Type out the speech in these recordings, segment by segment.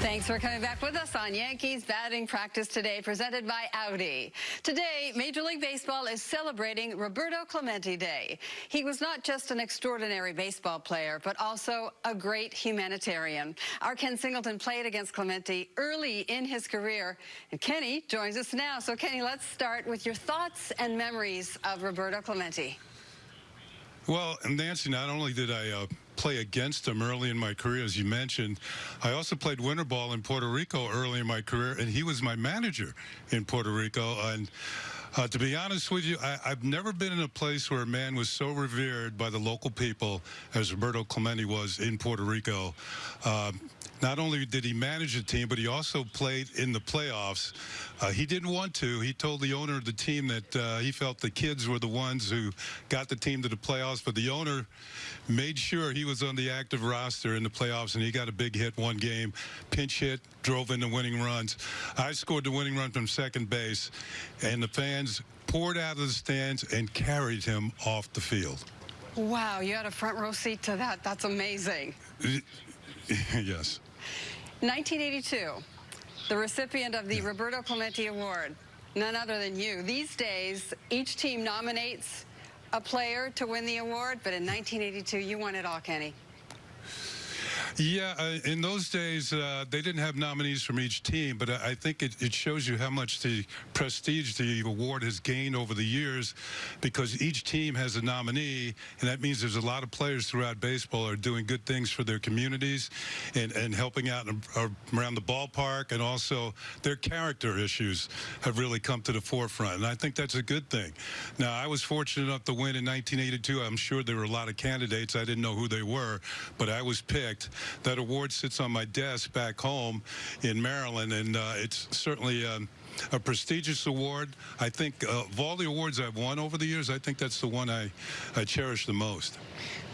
Thanks for coming back with us on Yankees batting practice today, presented by Audi. Today, Major League Baseball is celebrating Roberto Clemente Day. He was not just an extraordinary baseball player, but also a great humanitarian. Our Ken Singleton played against Clemente early in his career, and Kenny joins us now. So, Kenny, let's start with your thoughts and memories of Roberto Clemente. Well, Nancy, not only did I uh, play against him early in my career, as you mentioned. I also played winter ball in Puerto Rico early in my career, and he was my manager in Puerto Rico. And uh, to be honest with you, I, have never been in a place where a man was so revered by the local people as Roberto Clemente was in Puerto Rico. Uh, not only did he manage the team, but he also played in the playoffs. Uh, he didn't want to. He told the owner of the team that uh, he felt the kids were the ones who got the team to the playoffs, but the owner made sure he was on the active roster in the playoffs, and he got a big hit one game, pinch hit, drove in the winning runs. I scored the winning run from second base, and the fans poured out of the stands and carried him off the field. Wow, you had a front row seat to that. That's amazing. yes. 1982, the recipient of the Roberto Clemente Award, none other than you. These days, each team nominates a player to win the award, but in 1982, you won it all, Kenny. Yeah, uh, in those days, uh, they didn't have nominees from each team, but I, I think it, it, shows you how much the prestige the award has gained over the years because each team has a nominee, and that means there's a lot of players throughout baseball are doing good things for their communities and, and helping out around the ballpark, and also their character issues have really come to the forefront, and I think that's a good thing. Now, I was fortunate enough to win in 1982. I'm sure there were a lot of candidates. I didn't know who they were, but I was picked. That award sits on my desk back home in Maryland, and uh, it's certainly um, a prestigious award. I think uh, of all the awards I've won over the years, I think that's the one I, I cherish the most.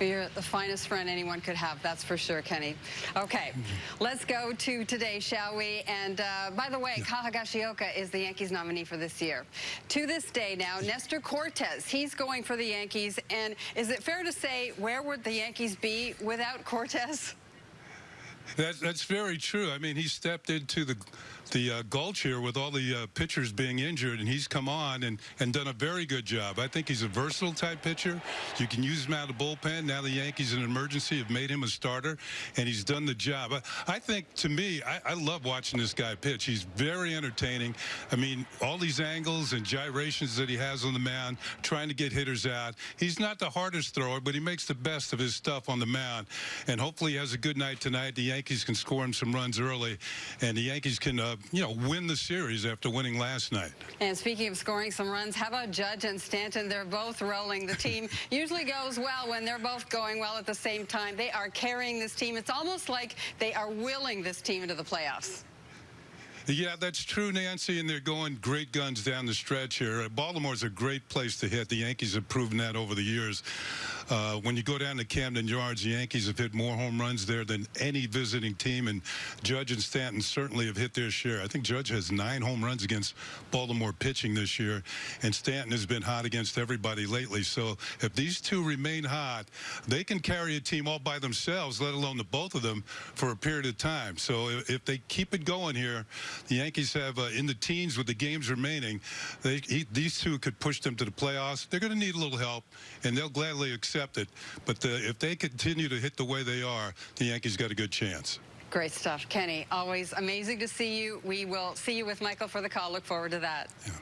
You're the finest friend anyone could have, that's for sure, Kenny. Okay, let's go to today, shall we? And uh, by the way, yeah. Kyle Higashioka is the Yankees nominee for this year. To this day now, Nestor Cortes, he's going for the Yankees. And is it fair to say, where would the Yankees be without Cortes? That, that's very true. I mean, he stepped into the the uh, gulch here with all the uh, pitchers being injured, and he's come on and, and done a very good job. I think he's a versatile type pitcher. You can use him out of the bullpen. Now the Yankees in emergency have made him a starter, and he's done the job. I, I think, to me, I, I, love watching this guy pitch. He's very entertaining. I mean, all these angles and gyrations that he has on the mound, trying to get hitters out. He's not the hardest thrower, but he makes the best of his stuff on the mound, and hopefully he has a good night tonight. The Yankees Yankees can score him some runs early, and the Yankees can, uh, Uh, you know, win the series after winning last night. And speaking of scoring some runs, how about Judge and Stanton? They're both rolling. The team usually goes well when they're both going well at the same time. They are carrying this team. It's almost like they are willing this team into the playoffs. Yeah, that's true, Nancy, and they're going great guns down the stretch here. Baltimore's a great place to hit. The Yankees have proven that over the years. Uh, when you go down to Camden Yards, the Yankees have hit more home runs there than any visiting team, and Judge and Stanton certainly have hit their share. I think Judge has nine home runs against Baltimore pitching this year, and Stanton has been hot against everybody lately. So if these two remain hot, they can carry a team all by themselves, let alone the both of them, for a period of time. So if they keep it going here, the Yankees have uh, in the teens with the games remaining. They, he, these two could push them to the playoffs. They're going to need a little help, and they'll gladly accept it. But the, if they continue to hit the way they are, the Yankees got a good chance. Great stuff. Kenny, always amazing to see you. We will see you with Michael for the call. Look forward to that. Yeah.